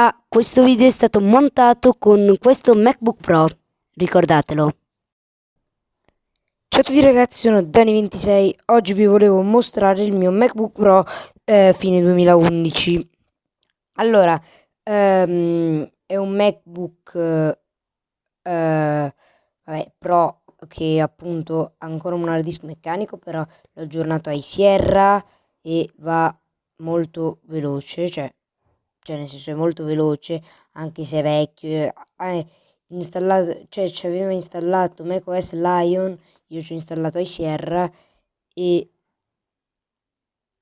Ah, questo video è stato montato con questo MacBook Pro, ricordatelo. Ciao a tutti ragazzi, sono Dani26, oggi vi volevo mostrare il mio MacBook Pro eh, fine 2011. Allora, ehm, è un MacBook eh, vabbè, Pro che appunto ha ancora un hard disk meccanico, però l'ho aggiornato ai Sierra e va molto veloce, cioè cioè nel senso è molto veloce, anche se è vecchio, è installato, cioè ci aveva installato macOS Lion, io ci ho installato iSierra e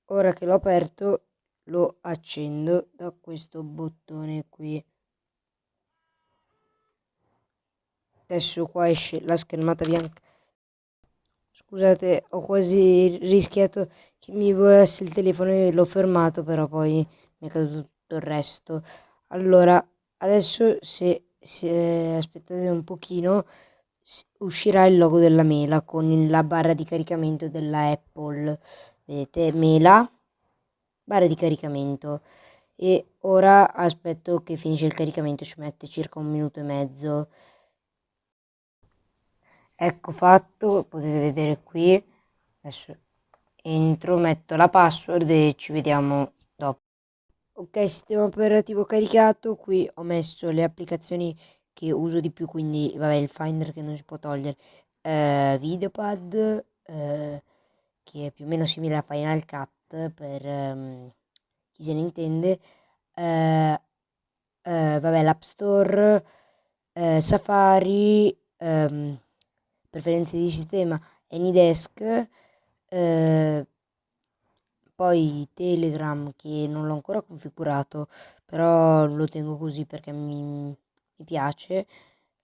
ora che l'ho aperto lo accendo da questo bottone qui. Adesso qua esce la schermata bianca. Scusate, ho quasi rischiato che mi volesse il telefono e l'ho fermato, però poi mi è caduto il resto. Allora, adesso se, se aspettate un pochino uscirà il logo della mela con la barra di caricamento della Apple. Vedete, mela, barra di caricamento. E ora aspetto che finisce il caricamento, ci mette circa un minuto e mezzo. Ecco fatto, potete vedere qui. Adesso entro, metto la password e ci vediamo. Ok, sistema operativo caricato, qui ho messo le applicazioni che uso di più, quindi vabbè il Finder che non si può togliere, eh, Videopad, eh, che è più o meno simile a Final Cut per um, chi se ne intende, eh, eh vabbè l'App Store, eh, Safari, um, preferenze di sistema, Anydesk, eh, poi Telegram che non l'ho ancora configurato, però lo tengo così perché mi, mi piace,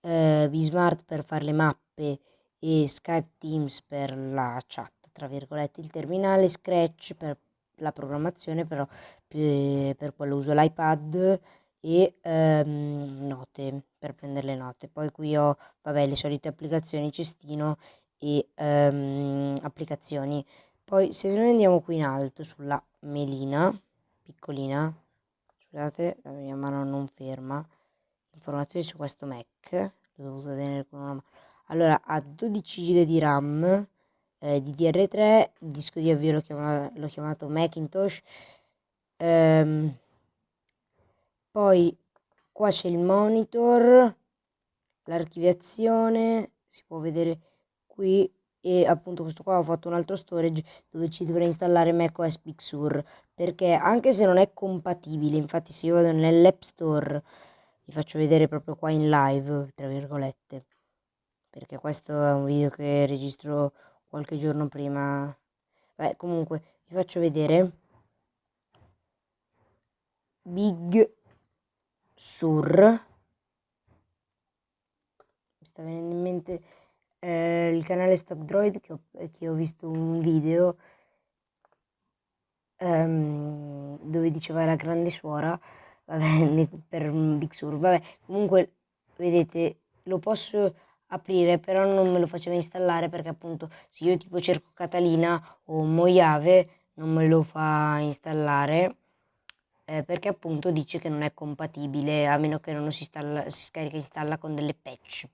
eh, Bismart per fare le mappe e Skype Teams per la chat, tra virgolette, il terminale, Scratch per la programmazione, però per quello uso l'iPad e ehm, note per prendere le note. Poi qui ho, vabbè, le solite applicazioni, cestino e ehm, applicazioni poi se noi andiamo qui in alto sulla melina, piccolina, scusate la mia mano non ferma, informazioni su questo Mac, l'ho dovuto tenere con una mano. Allora ha 12 GB di RAM, eh, DDR3, il disco di avvio l'ho chiamato, chiamato Macintosh, ehm, poi qua c'è il monitor, l'archiviazione, si può vedere qui e appunto questo qua ho fatto un altro storage dove ci dovrei installare macOS Big Sur perché anche se non è compatibile infatti se io vado nell'app store vi faccio vedere proprio qua in live tra virgolette perché questo è un video che registro qualche giorno prima. Beh, comunque vi faccio vedere. Big Sur. Mi sta venendo in mente eh, il canale Stop Droid che ho, che ho visto un video ehm, dove diceva la grande suora vabbè, per Big Sur, vabbè, comunque vedete lo posso aprire però non me lo faceva installare perché appunto se io tipo cerco Catalina o Mojave non me lo fa installare eh, perché appunto dice che non è compatibile a meno che non si, installa, si scarica e installa con delle patch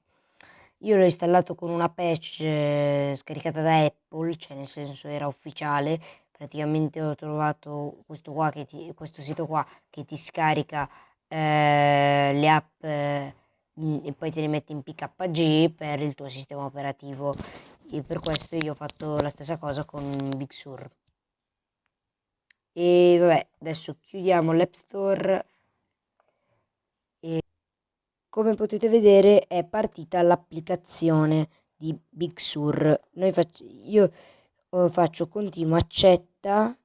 io l'ho installato con una patch eh, scaricata da Apple, cioè nel senso era ufficiale. Praticamente ho trovato questo, qua che ti, questo sito qua che ti scarica eh, le app eh, e poi te le mette in PKG per il tuo sistema operativo. E per questo io ho fatto la stessa cosa con Big Sur. E vabbè, adesso chiudiamo l'App Store. Come potete vedere è partita l'applicazione di Big Sur. Noi fac io uh, faccio continuo accetta,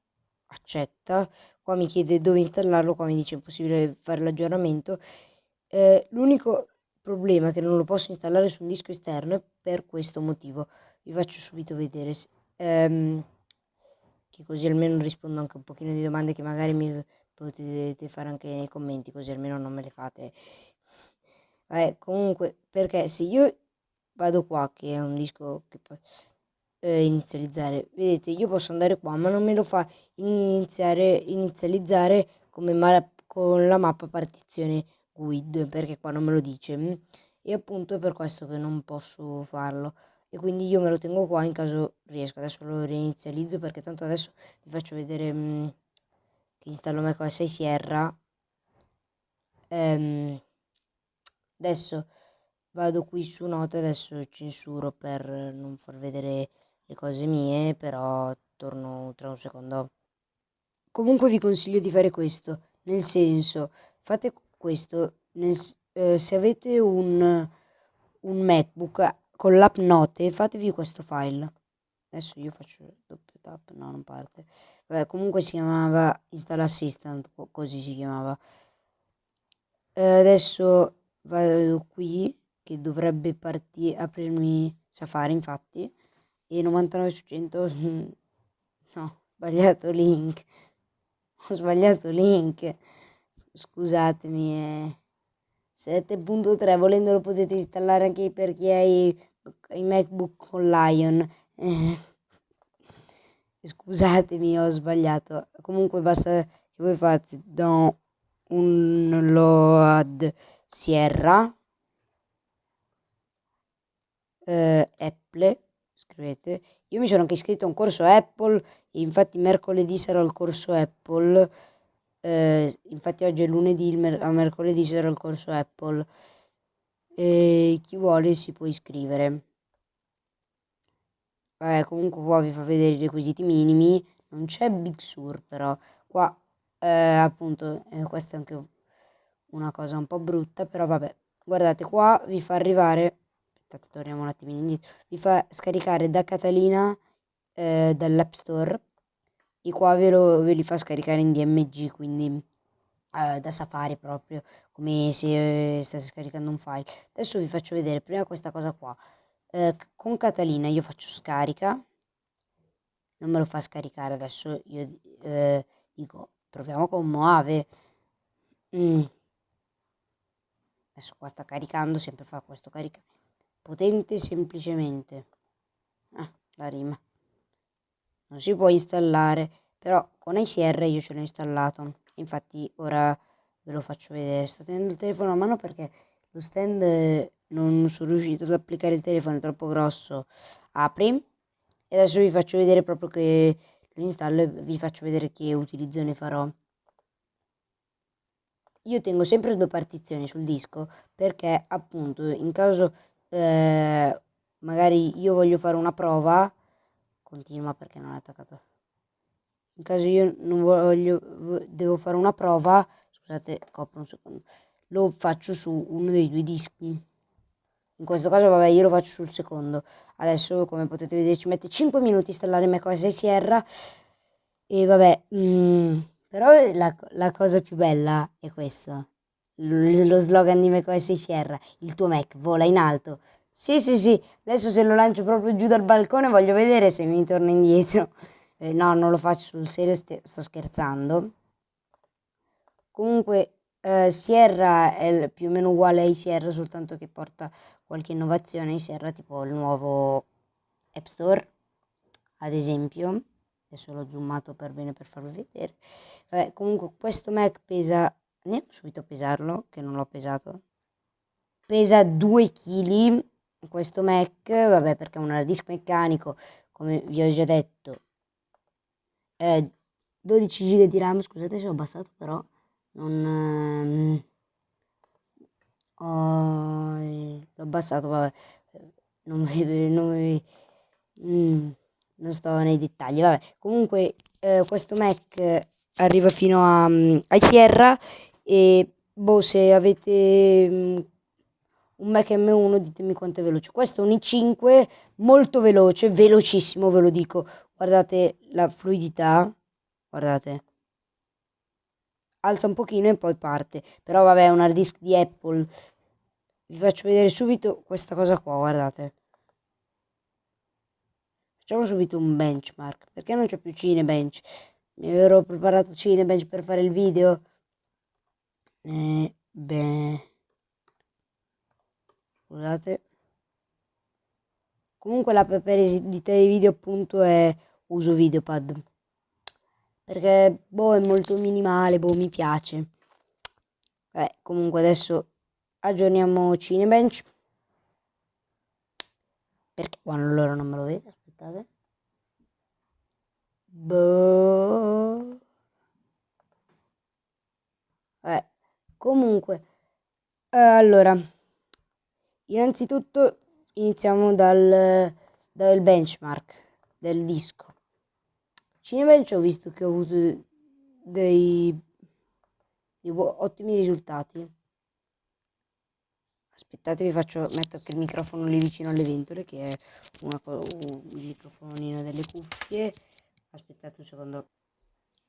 accetta, qua mi chiede dove installarlo, qua mi dice impossibile fare l'aggiornamento. Eh, L'unico problema è che non lo posso installare su un disco esterno è per questo motivo. Vi faccio subito vedere. Um, che così almeno rispondo anche un pochino di domande che magari mi potete fare anche nei commenti, così almeno non me le fate Vabbè, comunque, perché se io vado qua, che è un disco che può eh, inizializzare, vedete, io posso andare qua, ma non me lo fa iniziare, inizializzare come, con la mappa partizione guide, perché qua non me lo dice. E appunto è per questo che non posso farlo. E quindi io me lo tengo qua in caso riesco. Adesso lo reinizializzo perché tanto adesso vi faccio vedere mh, mm, che installo macOS 6 Sierra. Ehm, adesso vado qui su note, adesso censuro per non far vedere le cose mie, però torno tra un secondo. Comunque vi consiglio di fare questo, nel senso, fate questo, nel, eh, se avete un, un MacBook con l'app Note, fatevi questo file. Adesso io faccio doppio tap, no non parte. Vabbè, comunque si chiamava Install Assistant, così si chiamava. Eh, adesso vado qui, che dovrebbe partire, aprirmi Safari infatti, e 99 su 100, no, sbagliato link, ho sbagliato link, scusatemi, eh. 7.3 volendo lo potete installare anche per chi ha i, i MacBook con Lion. Eh. scusatemi ho sbagliato. Comunque basta che voi fate da un load Sierra eh, Apple scrivete. Io mi sono anche iscritto a un corso Apple infatti mercoledì sarò al corso Apple eh, infatti oggi è lunedì, mer- a mercoledì sarà il corso Apple. E chi vuole si può iscrivere. Vabbè, comunque qua vi fa vedere i requisiti minimi, non c'è Big Sur però, qua eh, appunto eh, questa è anche una cosa un po' brutta, però vabbè, guardate qua vi fa arrivare, aspettate torniamo un attimino indietro, vi fa scaricare da Catalina eh, dall'App Store i qua ve, lo, ve li fa scaricare in DMG, quindi eh, da Safari proprio, come se eh, stesse scaricando un file. Adesso vi faccio vedere prima questa cosa qua. Eh, con Catalina io faccio scarica, non me lo fa scaricare adesso, io eh, dico proviamo con Moave. Mm. Adesso qua sta caricando, sempre fa questo caricamento. Potente semplicemente. Ah, la rima non si può installare, però con ICR io ce l'ho installato. Infatti ora ve lo faccio vedere. Sto tenendo il telefono a mano perché lo stand non sono riuscito ad applicare il telefono, è troppo grosso. Apri e adesso vi faccio vedere proprio che lo installo e vi faccio vedere che utilizzo ne farò. Io tengo sempre due partizioni sul disco perché appunto in caso eh, magari io voglio fare una prova continua perché non è attaccato. In caso io non voglio devo fare una prova scusate copro un secondo lo faccio su uno dei due dischi. In questo caso vabbè io lo faccio sul secondo. Adesso come potete vedere ci mette 5 minuti installare macOS Sierra e vabbè mm, però la, la, cosa più bella è questa lo slogan di macOS Sierra il tuo Mac vola in alto sì, sì, sì, adesso se lo lancio proprio giù dal balcone voglio vedere se mi torna indietro. Eh, no, non lo faccio sul serio, sto scherzando. Comunque eh, Sierra è più o meno uguale ai Sierra, soltanto che porta qualche innovazione. ai Sierra tipo il nuovo App Store, ad esempio. Adesso l'ho zoomato per bene per farvi vedere. Vabbè, comunque questo Mac pesa... Andiamo subito a pesarlo, che non l'ho pesato. Pesa 2 kg questo Mac, vabbè perché è un hard disk meccanico, come vi ho già detto, è 12 GB di RAM, scusate se ho abbassato però, non... Ehm, l'ho abbassato, vabbè, non vi... Non, vi, mm, non sto nei dettagli, vabbè, comunque eh, questo Mac arriva fino a, mm, a Sierra e boh se avete mm, un Mac M1 ditemi quanto è veloce. Questo è un i5 molto veloce velocissimo ve lo dico. Guardate la fluidità guardate. Alza un pochino e poi parte. Però vabbè è un hard disk di Apple. Vi faccio vedere subito questa cosa qua guardate facciamo subito un benchmark. Perché non c'è più Cinebench? Mi ero preparato Cinebench per fare il video. Eh, beh scusate. Comunque l'app per editare video appunto è uso videopad. Perché boh è molto minimale boh mi piace. Vabbè, comunque adesso aggiorniamo Cinebench. Perché quando loro non me lo vede? Boh. Vabbè, comunque, allora, innanzitutto iniziamo dal, dal benchmark del disco. Cinebench ho visto che ho avuto dei, dei ottimi risultati. Aspettate, vi faccio metto anche il microfono lì vicino alle ventole, che è una, il microfonino delle cuffie. Aspettate un secondo.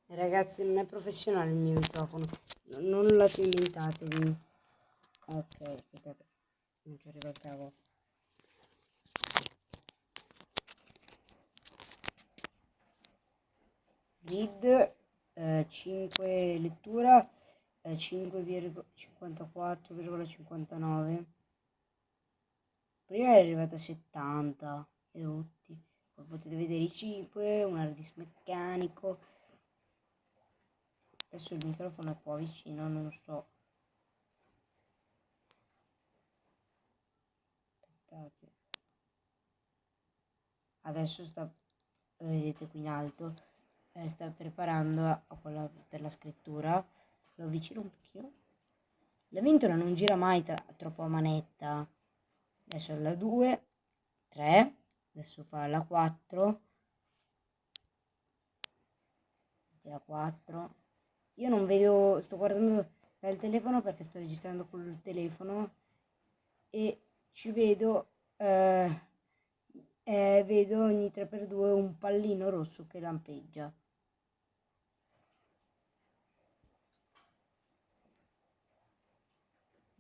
Ragazzi, non è professionale il mio microfono, non lo inventatevi. Ok, aspettate, non ci arriva il cavo. Read eh, 5 lettura eh, 5,54,59 prima è arrivata a 70 edotti poi potete vedere i 5 un hard disk meccanico. Adesso il microfono è qua vicino non so. Aspettate. Adesso sta vedete qui in alto. Eh, sta preparando a quella per la scrittura lo avvicino un pochino. La ventola non gira mai troppo a manetta. Adesso la 2 3 adesso fa la 4 la 4 io non vedo sto guardando dal telefono perché sto registrando col telefono e ci vedo eh, eh, vedo ogni 3x2 un pallino rosso che lampeggia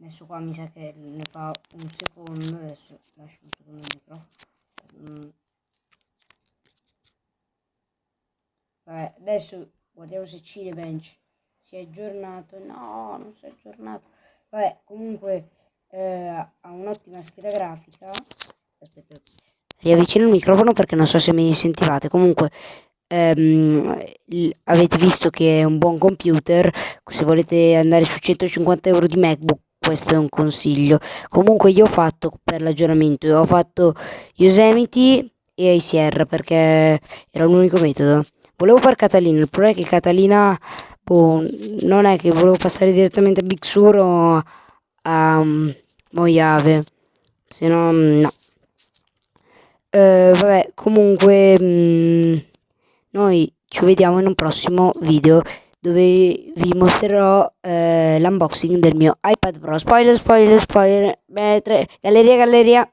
adesso qua mi sa che ne fa un secondo adesso lascio un secondo il microfono. Mm. vabbè adesso guardiamo se Cinebench si è aggiornato. No non si è aggiornato. Vabbè comunque eh, ha un'ottima scheda grafica. Aspetta riavvicino il microfono perché non so se mi sentivate. Comunque ehm, avete visto che è un buon computer. Se volete andare su 150 euro di macbook questo è un consiglio. Comunque io ho fatto per l'aggiornamento, ho fatto Yosemite e ICR perché era l'unico metodo. Volevo fare Catalina, il problema è che Catalina boh, non è che volevo passare direttamente a Big Sur o a um, Mojave, se no no. Uh, vabbè, comunque mh, mm, noi ci vediamo in un prossimo video dove vi mostrerò eh, l'unboxing del mio iPad Pro. Spoiler, spoiler, spoiler, beh, galleria, galleria.